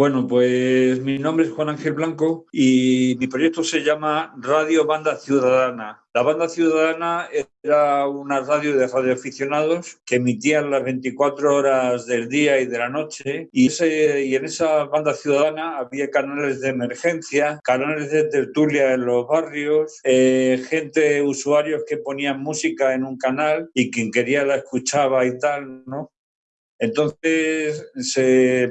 Bueno, pues mi nombre es Juan Ángel Blanco y mi proyecto se llama Radio Banda Ciudadana. La Banda Ciudadana era una radio de radioaficionados que emitían las 24 horas del día y de la noche y, en esa Banda Ciudadana había canales de emergencia, canales de tertulia en los barrios, eh, gente, usuarios que ponían música en un canal y quien quería la escuchaba y tal, ¿no? Entonces,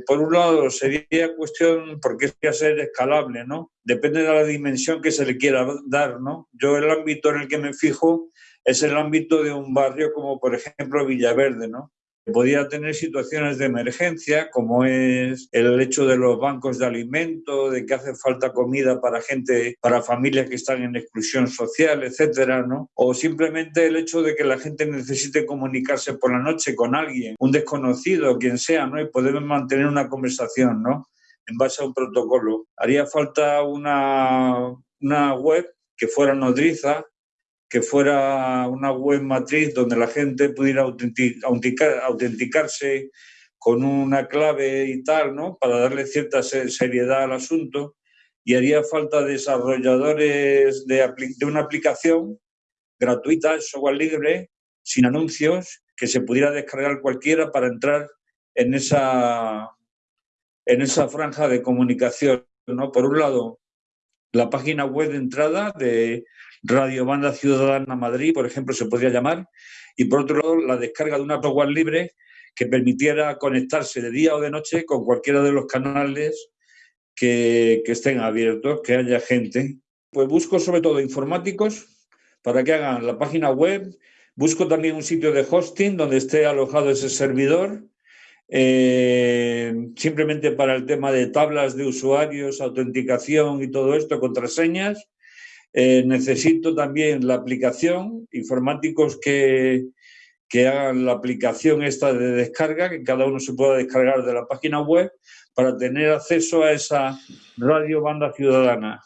por un lado, sería cuestión, porque es que ser escalable, ¿no? Depende de la dimensión que se le quiera dar, ¿no? Yo el ámbito en el que me fijo es el ámbito de un barrio como, por ejemplo, Villaverde, ¿no? Podía tener situaciones de emergencia, como es el hecho de los bancos de alimento, de que hace falta comida para gente, para familias que están en exclusión social, etcétera, ¿no? O simplemente el hecho de que la gente necesite comunicarse por la noche con alguien, un desconocido, quien sea, ¿no? Y poder mantener una conversación, ¿no? En base a un protocolo. Haría falta una, una web que fuera nodriza, que fuera una web matriz donde la gente pudiera autenticarse con una clave y tal, ¿no? Para darle cierta seriedad al asunto. Y haría falta desarrolladores de, de una aplicación gratuita, software libre, sin anuncios, que se pudiera descargar cualquiera para entrar en esa, en esa franja de comunicación. ¿no? Por un lado, la página web de entrada de Radio Banda Ciudadana Madrid, por ejemplo, se podría llamar, y por otro lado la descarga de una software libre que permitiera conectarse de día o de noche con cualquiera de los canales que, estén abiertos, que haya gente. Pues busco sobre todo informáticos para que hagan la página web, busco también un sitio de hosting donde esté alojado ese servidor, eh, simplemente para el tema de tablas de usuarios, autenticación y todo esto, contraseñas, eh, necesito también la aplicación, informáticos que, que hagan la aplicación esta de descarga, que cada uno se pueda descargar de la página web para tener acceso a esa radio banda ciudadana.